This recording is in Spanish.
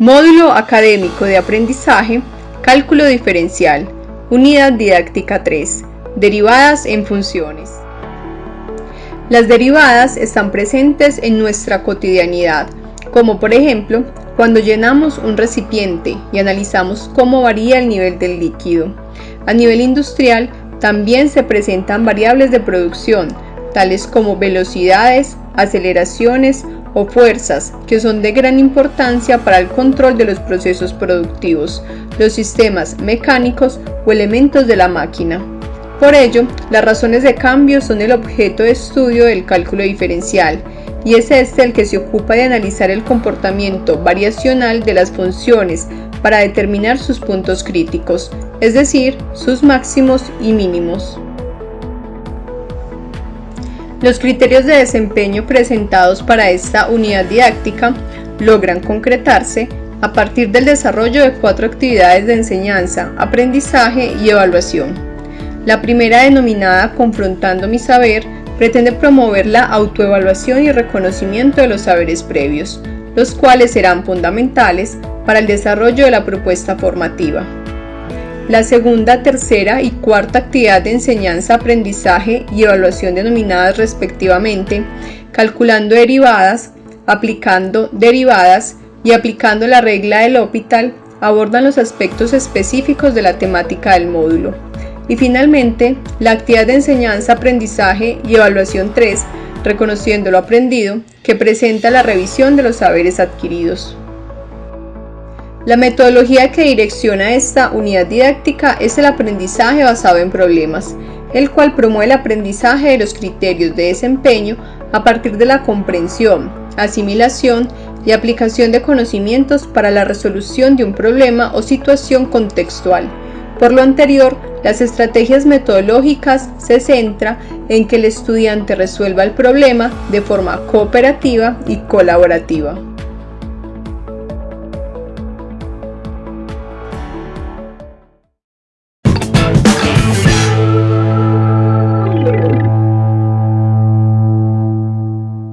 Módulo Académico de Aprendizaje, Cálculo Diferencial, Unidad Didáctica 3, Derivadas en Funciones. Las derivadas están presentes en nuestra cotidianidad, como por ejemplo cuando llenamos un recipiente y analizamos cómo varía el nivel del líquido. A nivel industrial también se presentan variables de producción, tales como velocidades, aceleraciones o fuerzas que son de gran importancia para el control de los procesos productivos, los sistemas mecánicos o elementos de la máquina. Por ello, las razones de cambio son el objeto de estudio del cálculo diferencial y es este el que se ocupa de analizar el comportamiento variacional de las funciones para determinar sus puntos críticos, es decir, sus máximos y mínimos. Los criterios de desempeño presentados para esta unidad didáctica logran concretarse a partir del desarrollo de cuatro actividades de enseñanza, aprendizaje y evaluación. La primera denominada Confrontando mi saber pretende promover la autoevaluación y reconocimiento de los saberes previos, los cuales serán fundamentales para el desarrollo de la propuesta formativa. La segunda, tercera y cuarta actividad de enseñanza, aprendizaje y evaluación denominadas respectivamente calculando derivadas, aplicando derivadas y aplicando la regla del hospital abordan los aspectos específicos de la temática del módulo. Y finalmente, la actividad de enseñanza, aprendizaje y evaluación 3, reconociendo lo aprendido, que presenta la revisión de los saberes adquiridos. La metodología que direcciona esta unidad didáctica es el aprendizaje basado en problemas, el cual promueve el aprendizaje de los criterios de desempeño a partir de la comprensión, asimilación y aplicación de conocimientos para la resolución de un problema o situación contextual. Por lo anterior, las estrategias metodológicas se centra en que el estudiante resuelva el problema de forma cooperativa y colaborativa.